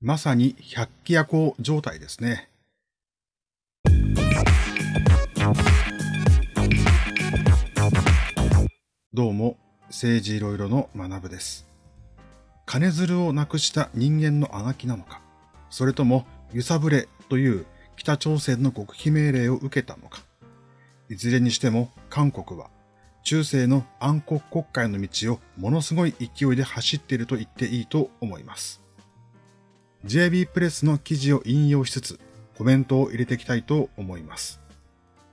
まさに百鬼夜行状態ですね。どうも、政治いろいろの学部です。金づるをなくした人間のあがきなのか、それとも揺さぶれという北朝鮮の極秘命令を受けたのか。いずれにしても韓国は中世の暗黒国会の道をものすごい勢いで走っていると言っていいと思います。JB プレスの記事を引用しつつコメントを入れていきたいと思います。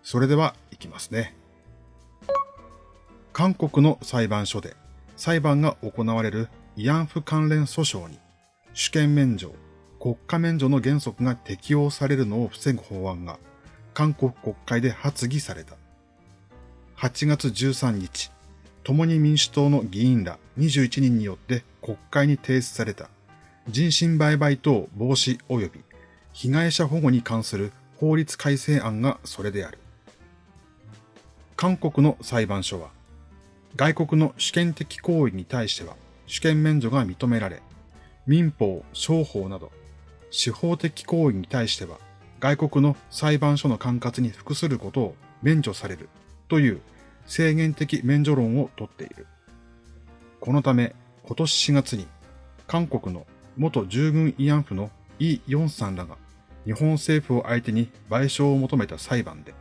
それでは行きますね。韓国の裁判所で裁判が行われる慰安婦関連訴訟に主権免除、国家免除の原則が適用されるのを防ぐ法案が韓国国会で発議された。8月13日、共に民主党の議員ら21人によって国会に提出された人身売買等防止及び被害者保護に関する法律改正案がそれである。韓国の裁判所は、外国の主権的行為に対しては主権免除が認められ、民法、商法など、司法的行為に対しては、外国の裁判所の管轄に服することを免除されるという制限的免除論をとっている。このため、今年4月に、韓国の元従軍慰安婦のイ・ヨンさんらが日本政府を相手に賠償を求めた裁判で、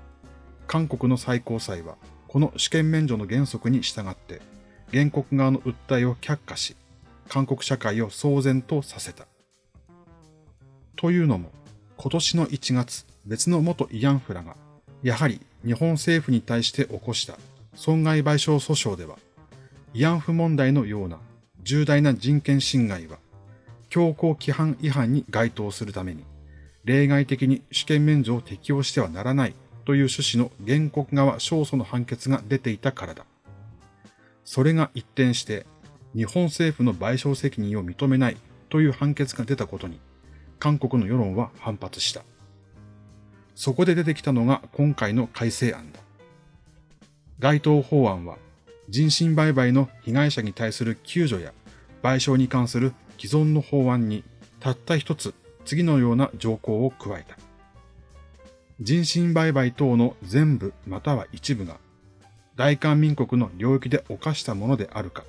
韓国の最高裁はこの主権免除の原則に従って、原告側の訴えを却下し、韓国社会を騒然とさせた。というのも、今年の1月、別の元慰安婦らが、やはり日本政府に対して起こした損害賠償訴訟では、慰安婦問題のような重大な人権侵害は、強行規範違反に該当するために、例外的に主権免除を適用してはならないという趣旨の原告側勝訴の判決が出ていたからだ。それが一転して、日本政府の賠償責任を認めないという判決が出たことに、韓国の世論は反発した。そこで出てきたのが今回の改正案だ。該当法案は、人身売買の被害者に対する救助や賠償に関する既存の法案にたった一つ次のような条項を加えた。人身売買等の全部または一部が大韓民国の領域で犯したものであるか、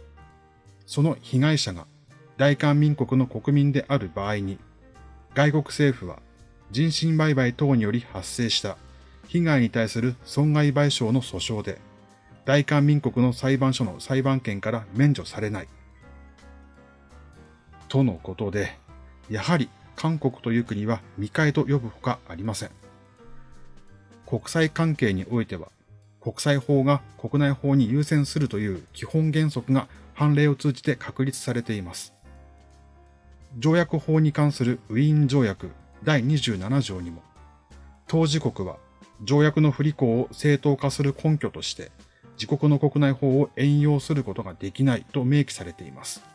その被害者が大韓民国の国民である場合に、外国政府は人身売買等により発生した被害に対する損害賠償の訴訟で、大韓民国の裁判所の裁判権から免除されない。とのことで、やはり韓国という国は未開と呼ぶほかありません。国際関係においては、国際法が国内法に優先するという基本原則が判例を通じて確立されています。条約法に関するウィーン条約第27条にも、当事国は条約の不履行を正当化する根拠として、自国の国内法を援用することができないと明記されています。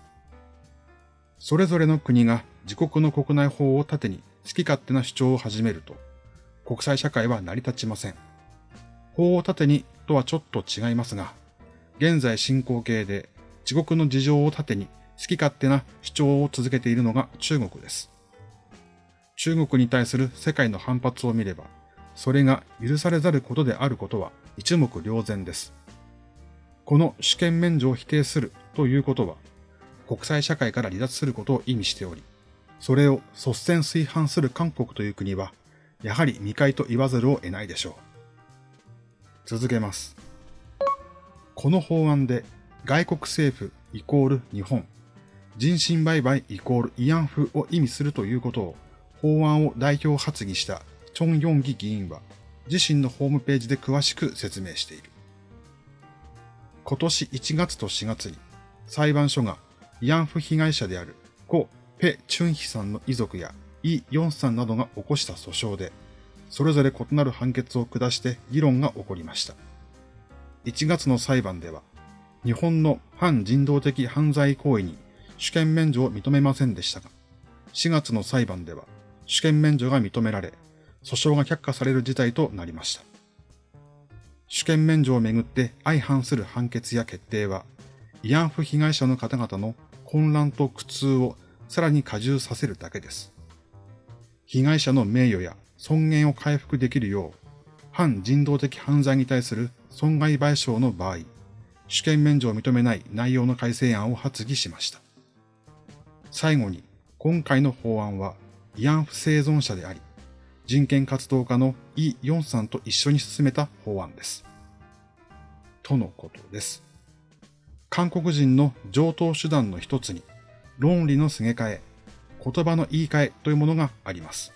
それぞれの国が自国の国内法を盾に好き勝手な主張を始めると、国際社会は成り立ちません。法を盾にとはちょっと違いますが、現在進行形で自国の事情を盾に好き勝手な主張を続けているのが中国です。中国に対する世界の反発を見れば、それが許されざることであることは一目瞭然です。この主権免除を否定するということは、国際社会から離脱することを意味しており、それを率先推反する韓国という国は、やはり未開と言わざるを得ないでしょう。続けます。この法案で外国政府イコール日本、人身売買イコール慰安婦を意味するということを法案を代表発議したチョン・ヨンギ議員は自身のホームページで詳しく説明している。今年1月と4月に裁判所が慰安婦被害者である故ペ・チュンヒさんの遺族やイ・ヨンさんなどが起こした訴訟で、それぞれ異なる判決を下して議論が起こりました。1月の裁判では、日本の反人道的犯罪行為に主権免除を認めませんでしたが、4月の裁判では主権免除が認められ、訴訟が却下される事態となりました。主権免除をめぐって相反する判決や決定は、慰安婦被害者の方々の混乱と苦痛をさらに加重させるだけです。被害者の名誉や尊厳を回復できるよう、反人道的犯罪に対する損害賠償の場合、主権免除を認めない内容の改正案を発議しました。最後に、今回の法案は慰安婦生存者であり、人権活動家のイ・ヨンさんと一緒に進めた法案です。とのことです。韓国人の上等手段の一つに、論理のすげ替え、言葉の言い換えというものがあります。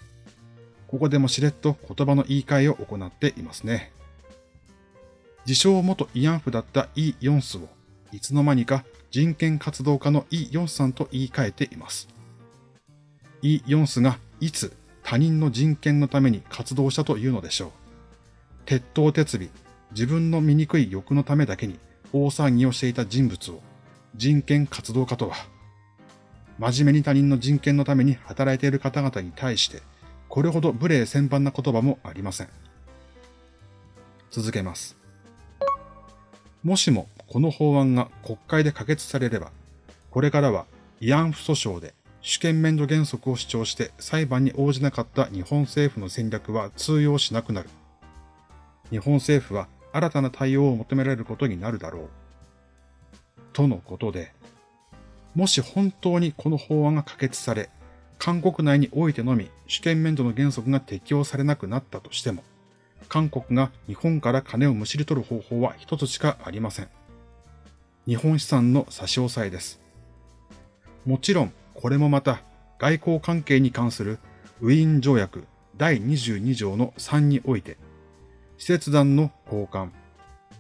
ここでもしれっと言葉の言い換えを行っていますね。自称元慰安婦だったイ・ヨンスを、いつの間にか人権活動家のイ・ヨンスさんと言い換えています。イ・ヨンスがいつ他人の人権のために活動したというのでしょう。鉄頭鉄尾、自分の醜い欲のためだけに大騒ぎをしていた人物を人権活動家とは、真面目に他人の人権のために働いている方々に対して、これほど無礼千般な言葉もありません。続けます。もしもこの法案が国会で可決されれば、これからは慰安婦訴訟で主権免除原則を主張して裁判に応じなかった日本政府の戦略は通用しなくなる。日本政府は新たな対応を求められることになるだろう。とのことで、もし本当にこの法案が可決され、韓国内においてのみ主権免除の原則が適用されなくなったとしても、韓国が日本から金をむしり取る方法は一つしかありません。日本資産の差し押さえです。もちろん、これもまた外交関係に関するウィーン条約第22条の3において、施設団の交換、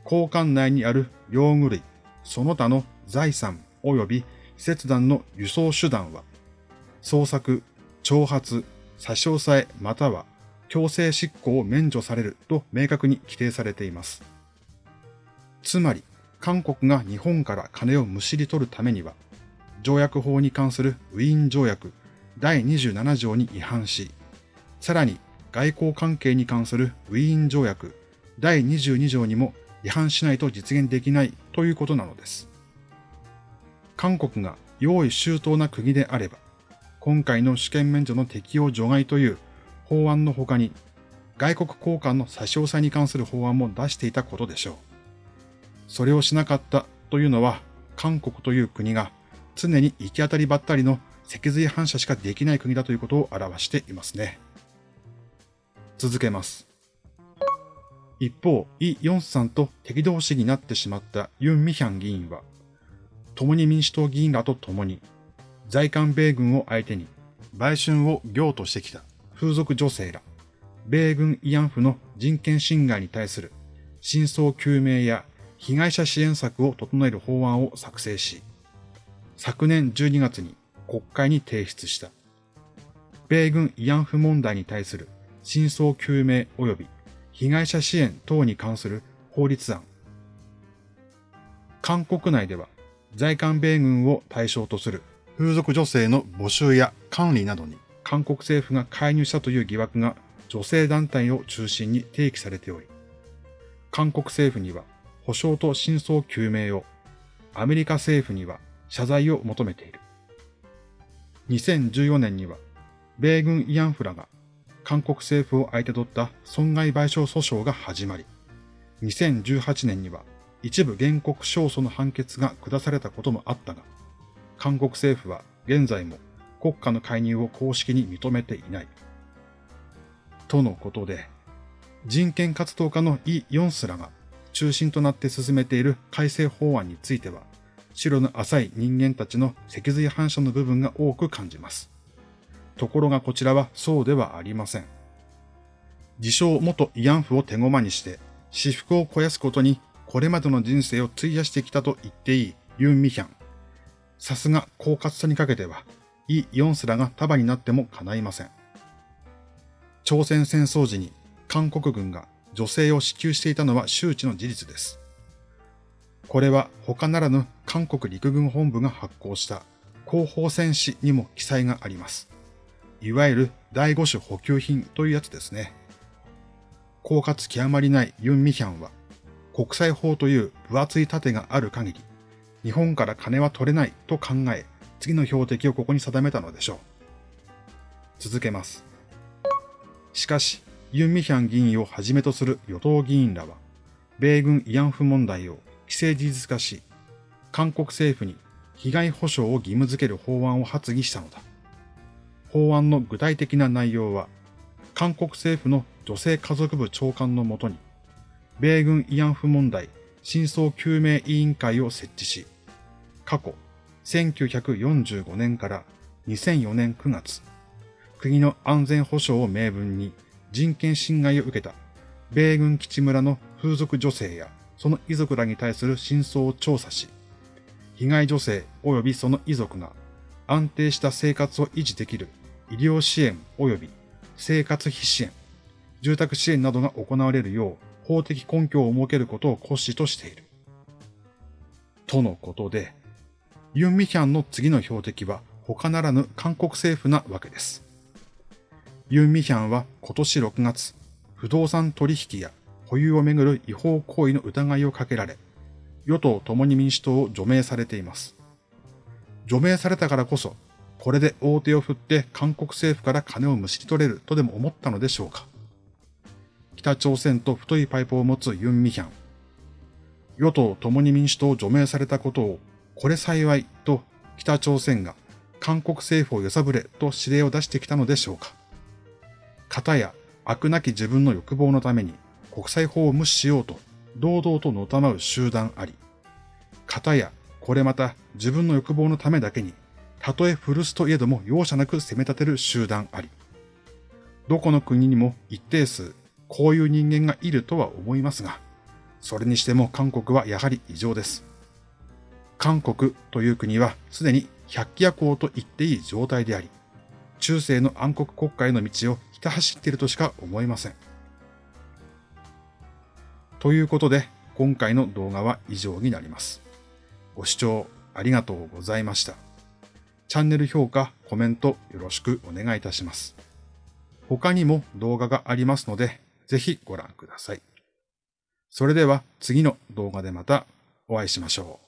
交換内にある用具類、その他の財産。及び施設団の輸送手段は、捜索、挑発、差し押さえまたは強制執行を免除される。と明確に規定されています。つまり、韓国が日本から金をむしり取るためには、条約法に関するウィーン条約第27条に違反し、さらに外交関係に関するウィーン条約第22条にも違反しないと実現できないということなのです。韓国が用意周到な国であれば、今回の主権免除の適用除外という法案の他に、外国交換の差し押さえに関する法案も出していたことでしょう。それをしなかったというのは、韓国という国が常に行き当たりばったりの脊髄反射しかできない国だということを表していますね。続けます。一方、イ・ヨンスさんと敵同士になってしまったユン・ミヒャン議員は、共に民主党議員らと共に、在韓米軍を相手に、売春を業としてきた風俗女性ら、米軍慰安婦の人権侵害に対する真相究明や被害者支援策を整える法案を作成し、昨年12月に国会に提出した。米軍慰安婦問題に対する真相究明及び被害者支援等に関する法律案。韓国内では在韓米軍を対象とする風俗女性の募集や管理などに韓国政府が介入したという疑惑が女性団体を中心に提起されており、韓国政府には保証と真相究明を、アメリカ政府には謝罪を求めている。2014年には、米軍慰安婦らが韓国政府を相手取った損害賠償訴訟が始まり、2018年には一部原告勝訴の判決が下されたこともあったが、韓国政府は現在も国家の介入を公式に認めていない。とのことで、人権活動家のイ・ヨンスらが中心となって進めている改正法案については、白の浅い人間たちの脊髄反射の部分が多く感じます。ところがこちらはそうではありません。自称元慰安婦を手駒にして、私服を肥やすことにこれまでの人生を費やしてきたと言っていいユン・ミヒャン。さすが狡猾さにかけてはイ・ヨンスらが束になっても叶いません。朝鮮戦争時に韓国軍が女性を支給していたのは周知の事実です。これは他ならぬ韓国陸軍本部が発行した広報戦士にも記載があります。いわゆる第五種補給品というやつですね。狡猾極まりないユン・ミヒャンは国際法という分厚い盾がある限り日本から金は取れないと考え次の標的をここに定めたのでしょう。続けます。しかし、ユン・ミヒャン議員をはじめとする与党議員らは、米軍慰安婦問題を既成事実化し、韓国政府に被害保障を義務付ける法案を発議したのだ。法案の具体的な内容は、韓国政府の女性家族部長官のもとに、米軍慰安婦問題真相究明委員会を設置し、過去1945年から2004年9月、国の安全保障を明文に人権侵害を受けた米軍基地村の風俗女性やその遺族らに対する真相を調査し、被害女性及びその遺族が安定した生活を維持できる医療支援及び生活費支援、住宅支援などが行われるよう法的根拠を設けることを骨子としている。とのことで、ユン・ミヒャンの次の標的は他ならぬ韓国政府なわけです。ユン・ミヒャンは今年6月、不動産取引や保有をめぐる違法行為の疑いをかけられ、与党共に民主党を除名されています。除名されたからこそ、これで大手を振って韓国政府から金をむしり取れるとでも思ったのでしょうか？北朝鮮と太いパイプを持つユン・ミヒャン。与党共に民主党を除名されたことを、これ幸いと北朝鮮が韓国政府を揺さぶれと指令を出してきたのでしょうか？方や悪なき自分の欲望のために国際法を無視しようと堂々とのたまう集団あり。方やこれまた自分の欲望のためだけに、たとえ古巣といえども容赦なく攻め立てる集団あり。どこの国にも一定数こういう人間がいるとは思いますが、それにしても韓国はやはり異常です。韓国という国はすでに百鬼夜行と言っていい状態であり、中世の暗黒国家への道をひた走っているとしか思えません。ということで、今回の動画は以上になります。ご視聴ありがとうございました。チャンネル評価、コメントよろしくお願いいたします。他にも動画がありますので、ぜひご覧ください。それでは次の動画でまたお会いしましょう。